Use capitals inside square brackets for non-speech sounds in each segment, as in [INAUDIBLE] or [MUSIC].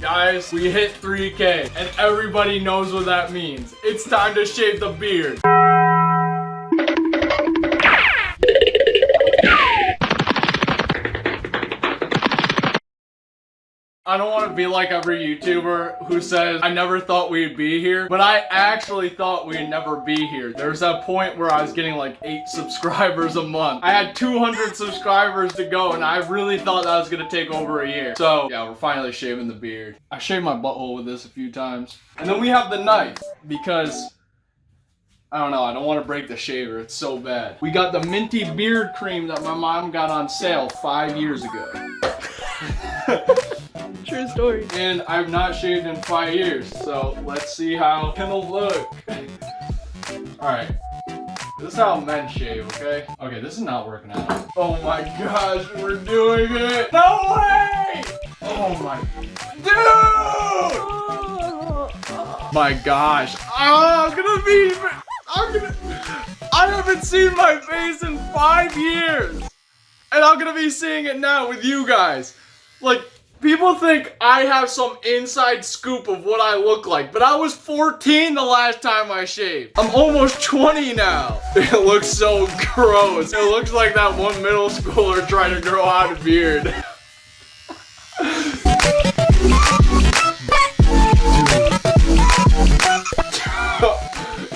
Guys, we hit 3K, and everybody knows what that means. It's time to shave the beard. I don't want to be like every YouTuber who says, I never thought we'd be here, but I actually thought we'd never be here. There's that point where I was getting like 8 [LAUGHS] subscribers a month. I had 200 subscribers to go, and I really thought that was going to take over a year. So, yeah, we're finally shaving the beard. I shaved my butthole with this a few times. And then we have the knife, because... I don't know, I don't want to break the shaver, it's so bad. We got the minty beard cream that my mom got on sale five years ago. [LAUGHS] Story. And I've not shaved in five years, so let's see how it'll look. Alright. This is how men shave, okay? Okay, this is not working out. Oh my gosh, we're doing it! No way! Oh my... Dude! My gosh. Oh, I'm gonna be... I'm gonna... I haven't seen my face in five years! And I'm gonna be seeing it now with you guys. Like, People think I have some inside scoop of what I look like, but I was 14 the last time I shaved. I'm almost 20 now. [LAUGHS] It looks so gross. It looks like that one middle schooler trying to grow out a beard. [LAUGHS]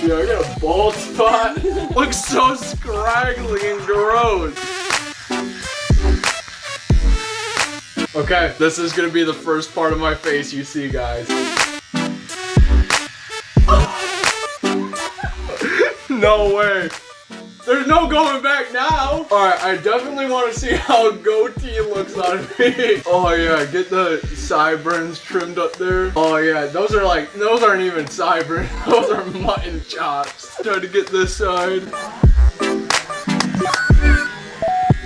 Yo, I got a bald spot. [LAUGHS] looks so scraggly and gross. Okay, this is gonna be the first part of my face you see, guys. [LAUGHS] no way. There's no going back now. All right, I definitely want to see how goatee looks on me. [LAUGHS] Oh yeah, get the sideburns trimmed up there. Oh yeah, those are like, those aren't even sideburns. [LAUGHS] Those are mutton chops. Try to get this side.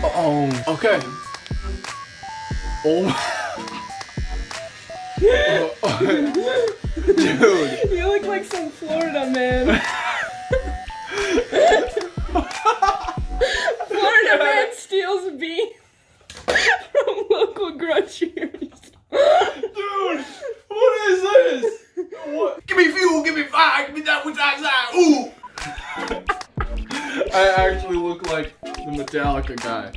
Oh, okay. Oh [LAUGHS] Dude. You look like some Florida man. [LAUGHS] Florida [LAUGHS] man steals beef from local groceries. Dude, what is this? What? Give me fuel, give me fire, give me that which I Ooh! I actually look like the Metallica guy.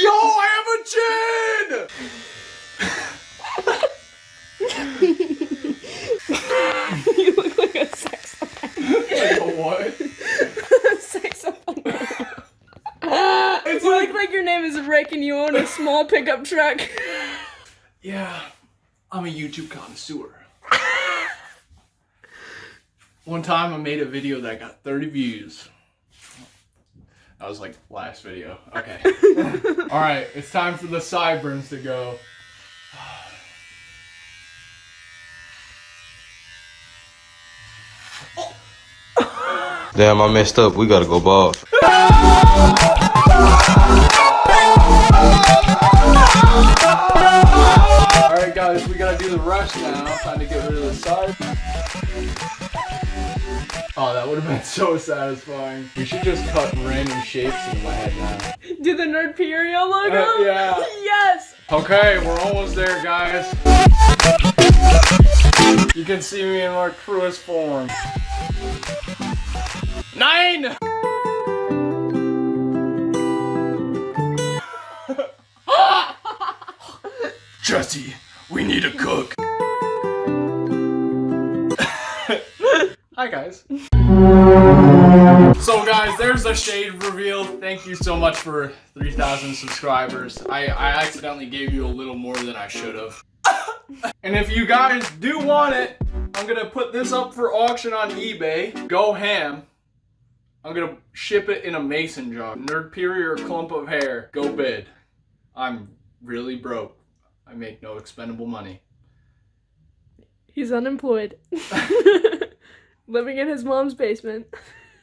Yo, I have a chin! [LAUGHS] you look like a sex Like a what? [LAUGHS] sex offender. It's you like, look like your name is Rick and you own a small pickup truck. Yeah, I'm a YouTube connoisseur. One time I made a video that got 30 views. That was like last video. Okay. [LAUGHS] All right, it's time for the sideburns to go. Damn, I messed up. We gotta go bald. Alright guys, we gotta do the rush now. Time to get rid of the side. Would have been so satisfying. We should just cut random shapes in my head now. Do the Nerdperia logo? Uh, yeah. Yes! Okay, we're almost there, guys. You can see me in my truest form. Nine! [LAUGHS] [LAUGHS] Jesse, we need a cook. Hi guys. So guys, there's a shade reveal. Thank you so much for 3,000 subscribers. I, I accidentally gave you a little more than I should have. [LAUGHS] and if you guys do want it, I'm gonna put this up for auction on eBay. Go ham. I'm gonna ship it in a mason jar. Nerd Nerdperia clump of hair. Go bid. I'm really broke. I make no expendable money. He's unemployed. [LAUGHS] Living in his mom's basement.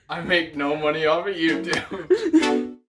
I make no money off of YouTube. [LAUGHS]